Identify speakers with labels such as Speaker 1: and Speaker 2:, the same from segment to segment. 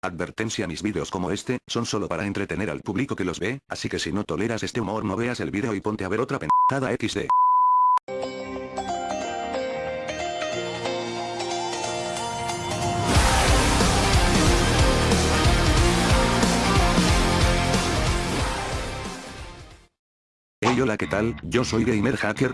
Speaker 1: Advertencia mis vídeos como este, son solo para entretener al público que los ve, así que si no toleras este humor no veas el vídeo y ponte a ver otra pendejada XD. Hey hola qué tal, yo soy Gamer Hacker,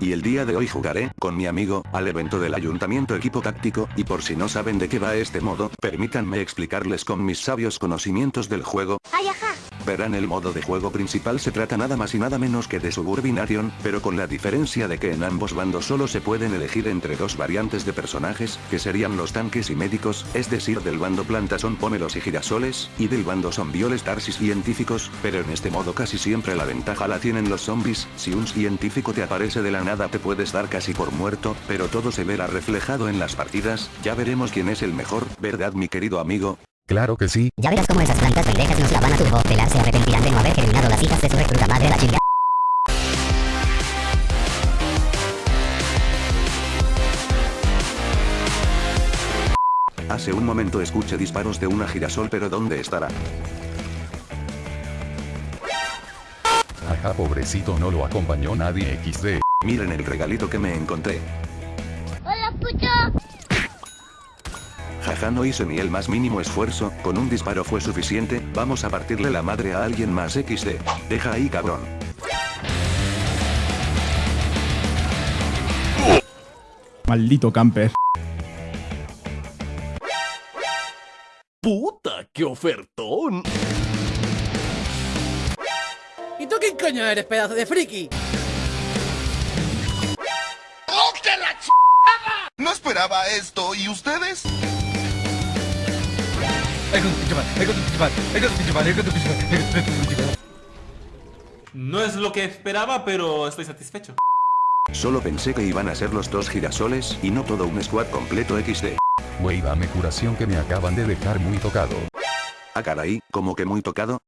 Speaker 1: y el día de hoy jugaré, con mi amigo, al evento del ayuntamiento equipo táctico, y por si no saben de qué va este modo, permítanme explicarles con mis sabios conocimientos del juego.
Speaker 2: Ay, ajá.
Speaker 1: Verán el modo de juego principal se trata nada más y nada menos que de Suburbination, pero con la diferencia de que en ambos bandos solo se pueden elegir entre dos variantes de personajes, que serían los tanques y médicos, es decir del bando plantas son pomelos y girasoles, y del bando son violes tarsis científicos, pero en este modo casi siempre la ventaja la tienen los zombies, si un científico te aparece de la nada te puedes dar casi por muerto, pero todo se verá reflejado en las partidas, ya veremos quién es el mejor, ¿verdad mi querido amigo?
Speaker 3: Claro que sí.
Speaker 2: Ya verás cómo esas plantas pendejas nos la van a turbopelar se arrepentirán de no haber germinado las hijas de su recluta madre a la chinga.
Speaker 1: Hace un momento escuché disparos de una girasol pero ¿dónde estará?
Speaker 3: Ajá pobrecito no lo acompañó nadie XD.
Speaker 1: Miren el regalito que me encontré. No hice ni el más mínimo esfuerzo, con un disparo fue suficiente, vamos a partirle la madre a alguien más XD. Deja ahí cabrón.
Speaker 4: Maldito camper.
Speaker 5: ¡Puta, qué ofertón!
Speaker 6: ¿Y tú quién coño eres, pedazo de friki?
Speaker 7: No esperaba esto, ¿y ustedes?
Speaker 5: No es lo que esperaba, pero estoy satisfecho.
Speaker 1: Solo pensé que iban a ser los dos girasoles, y no todo un squad completo XD.
Speaker 3: Wey dame curación que me acaban de dejar muy tocado.
Speaker 1: Ah caray, como que muy tocado.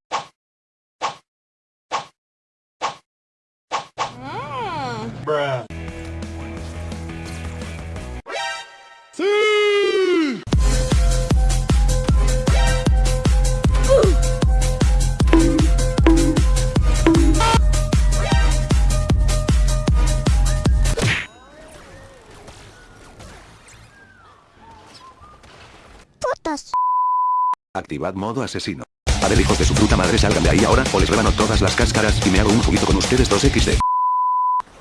Speaker 1: Activad modo asesino. A ver hijos de su puta madre salgan de ahí ahora o les rebano todas las cáscaras y me hago un juguito con ustedes dos XD.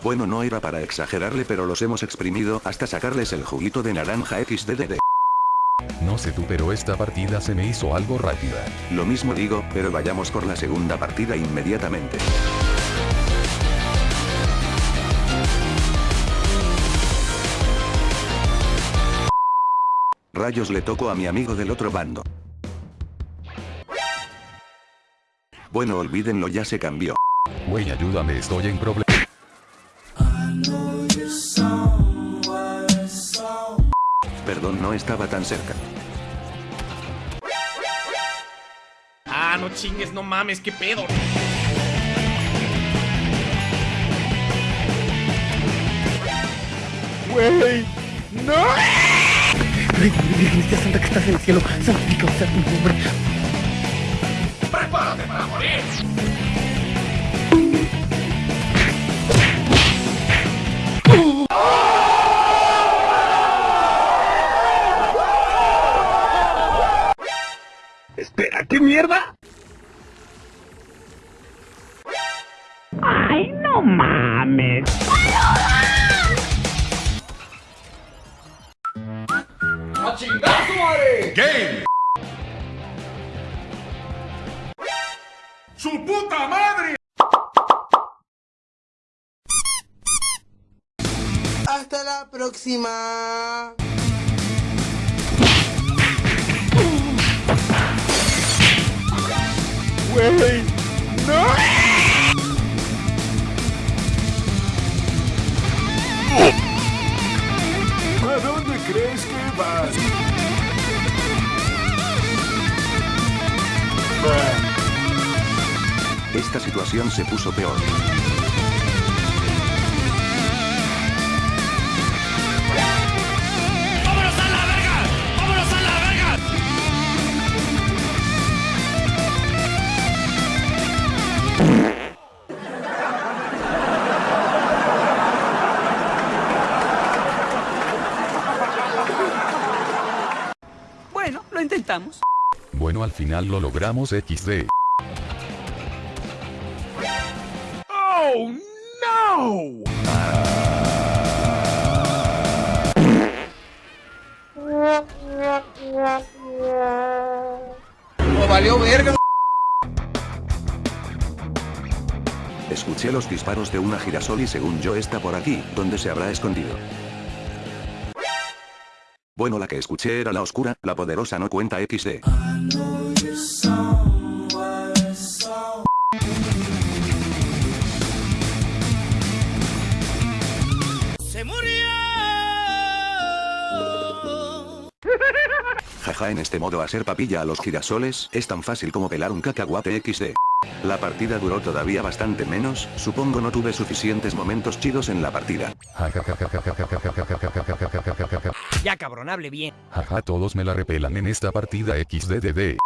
Speaker 1: Bueno no era para exagerarle pero los hemos exprimido hasta sacarles el juguito de naranja XDDD.
Speaker 3: No sé tú pero esta partida se me hizo algo rápida.
Speaker 1: Lo mismo digo, pero vayamos por la segunda partida inmediatamente. Rayos le toco a mi amigo del otro bando. Bueno olvídenlo ya se cambió.
Speaker 3: Wey ayúdame estoy en problema.
Speaker 1: Perdón no estaba tan cerca.
Speaker 5: Ah, no chingues, no mames, qué pedo.
Speaker 4: Wey, no. Virgencita Santa que estás en el cielo, santificado sea tu nombre. Espera, ¿qué mierda? Ay, no mames.
Speaker 5: ¡Su puta madre!
Speaker 8: Hasta la próxima.
Speaker 4: Wey, no.
Speaker 1: esta situación se puso peor.
Speaker 5: Vámonos a la verga, vámonos a la verga.
Speaker 9: Bueno, lo intentamos.
Speaker 3: Bueno, al final lo logramos XD.
Speaker 4: ¡Oh, no!
Speaker 8: ¡Oh, valió verga!
Speaker 1: Escuché los disparos de una girasol y según yo está por aquí, donde se habrá escondido. Bueno la que escuché era la oscura, la poderosa no cuenta XD. Jaja en este modo hacer papilla a los girasoles es tan fácil como pelar un cacahuate XD. La partida duró todavía bastante menos, supongo no tuve suficientes momentos chidos en la partida.
Speaker 9: Ya cabrón, hable bien.
Speaker 3: Jaja todos me la repelan en esta partida XDDD.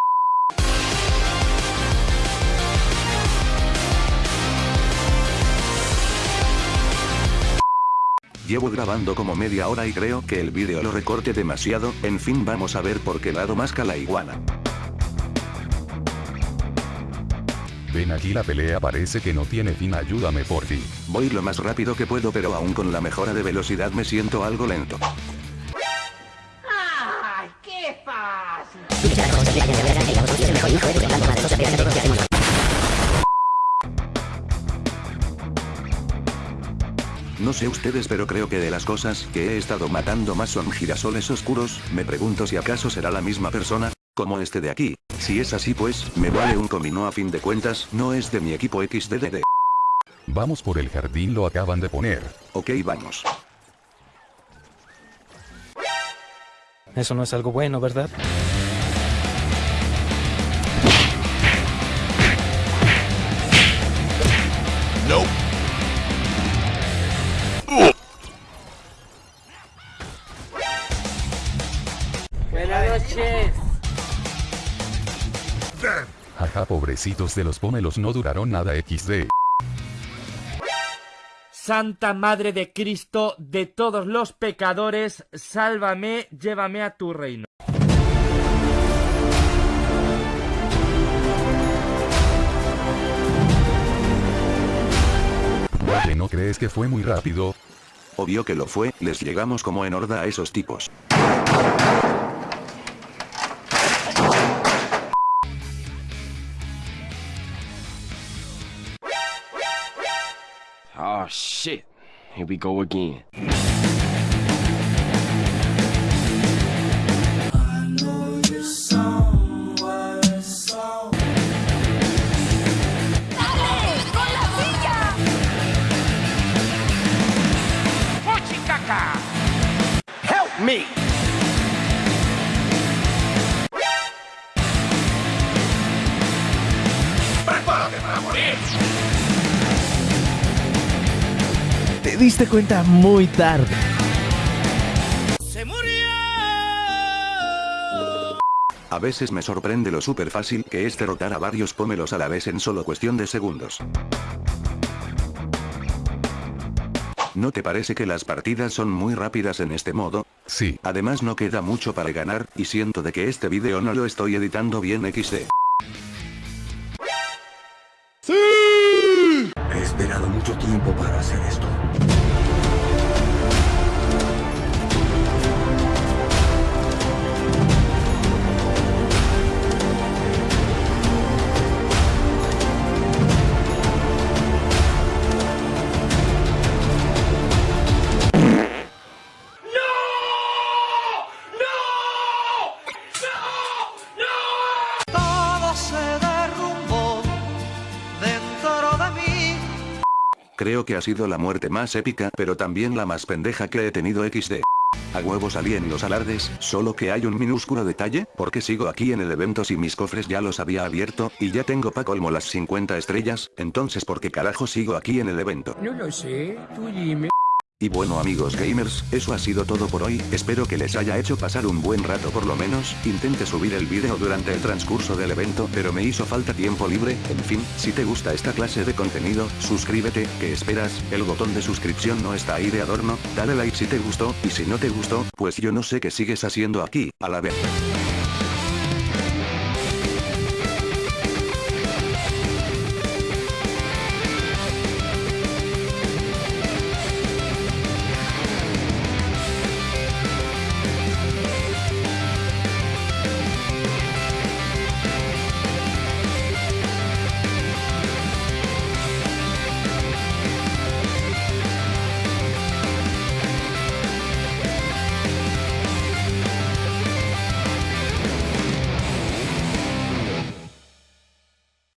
Speaker 1: Llevo grabando como media hora y creo que el vídeo lo recorte demasiado, en fin vamos a ver por qué lado masca la iguana.
Speaker 3: Ven aquí la pelea parece que no tiene fin ayúdame por ti.
Speaker 1: Voy lo más rápido que puedo pero aún con la mejora de velocidad me siento algo lento. No sé ustedes pero creo que de las cosas que he estado matando más son girasoles oscuros, me pregunto si acaso será la misma persona, como este de aquí, si es así pues, me vale un comino a fin de cuentas, no es de mi equipo XDDD.
Speaker 3: Vamos por el jardín lo acaban de poner.
Speaker 1: Ok vamos.
Speaker 10: Eso no es algo bueno, ¿verdad?
Speaker 8: Buenas
Speaker 3: Jaja pobrecitos de los pomelos no duraron nada XD.
Speaker 11: Santa Madre de Cristo de todos los pecadores, sálvame, llévame a tu reino.
Speaker 3: ¿Que no crees que fue muy rápido?
Speaker 1: Obvio que lo fue, les llegamos como en horda a esos tipos.
Speaker 12: Oh shit. Here we go again.
Speaker 4: Help me!
Speaker 13: Te diste cuenta muy tarde.
Speaker 6: ¡Se murió!
Speaker 1: A veces me sorprende lo súper fácil que es derrotar a varios pómelos a la vez en solo cuestión de segundos. ¿No te parece que las partidas son muy rápidas en este modo?
Speaker 3: Sí.
Speaker 1: Además no queda mucho para ganar, y siento de que este video no lo estoy editando bien XD.
Speaker 14: He esperado mucho tiempo para hacer esto.
Speaker 1: Creo que ha sido la muerte más épica, pero también la más pendeja que he tenido XD. A huevo salí en los alardes, solo que hay un minúsculo detalle, porque sigo aquí en el evento si mis cofres ya los había abierto, y ya tengo pa' colmo las 50 estrellas, entonces ¿por qué carajo sigo aquí en el evento?
Speaker 4: No lo sé, tú dime.
Speaker 1: Y bueno amigos gamers, eso ha sido todo por hoy, espero que les haya hecho pasar un buen rato por lo menos, intenté subir el vídeo durante el transcurso del evento pero me hizo falta tiempo libre, en fin, si te gusta esta clase de contenido, suscríbete, ¿qué esperas? El botón de suscripción no está ahí de adorno, dale like si te gustó, y si no te gustó, pues yo no sé qué sigues haciendo aquí, a la vez.